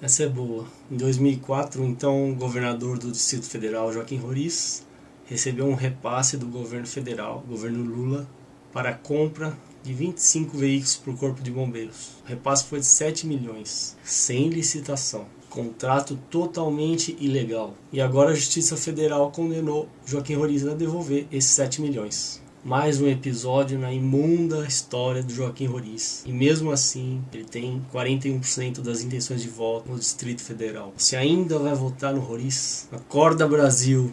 Essa é boa. Em 2004, então, o governador do Distrito Federal, Joaquim Roriz, recebeu um repasse do governo federal, governo Lula, para a compra de 25 veículos para o Corpo de Bombeiros. O repasse foi de 7 milhões, sem licitação. Contrato totalmente ilegal. E agora a Justiça Federal condenou Joaquim Roriz a devolver esses 7 milhões mais um episódio na imunda história do Joaquim Roriz. E mesmo assim, ele tem 41% das intenções de voto no Distrito Federal. Se ainda vai votar no Roriz, acorda Brasil!